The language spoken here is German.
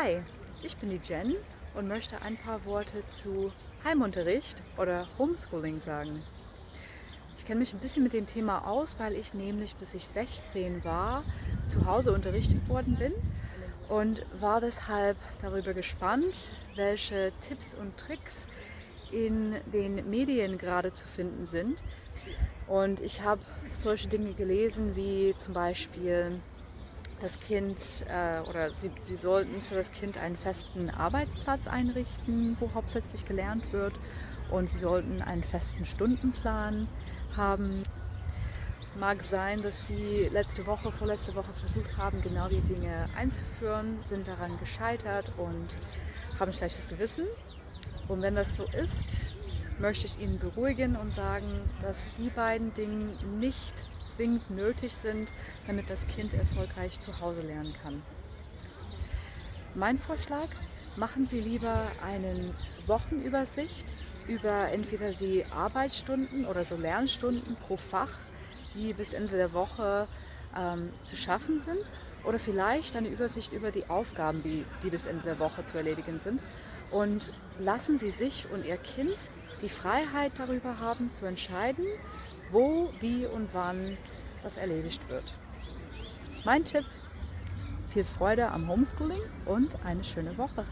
Hi, ich bin die Jen und möchte ein paar Worte zu Heimunterricht oder Homeschooling sagen. Ich kenne mich ein bisschen mit dem Thema aus, weil ich nämlich bis ich 16 war zu Hause unterrichtet worden bin und war deshalb darüber gespannt, welche Tipps und Tricks in den Medien gerade zu finden sind. Und ich habe solche Dinge gelesen wie zum Beispiel das Kind äh, oder sie, sie sollten für das Kind einen festen Arbeitsplatz einrichten, wo hauptsächlich gelernt wird und sie sollten einen festen Stundenplan haben. Mag sein, dass sie letzte Woche, vorletzte Woche versucht haben, genau die Dinge einzuführen, sind daran gescheitert und haben schlechtes Gewissen. Und wenn das so ist, möchte ich Ihnen beruhigen und sagen, dass die beiden Dinge nicht zwingend nötig sind, damit das Kind erfolgreich zu Hause lernen kann. Mein Vorschlag, machen Sie lieber eine Wochenübersicht über entweder die Arbeitsstunden oder so Lernstunden pro Fach, die bis Ende der Woche ähm, zu schaffen sind oder vielleicht eine Übersicht über die Aufgaben, die, die bis Ende der Woche zu erledigen sind. Und lassen Sie sich und Ihr Kind die Freiheit darüber haben, zu entscheiden, wo, wie und wann das erledigt wird. Mein Tipp, viel Freude am Homeschooling und eine schöne Woche.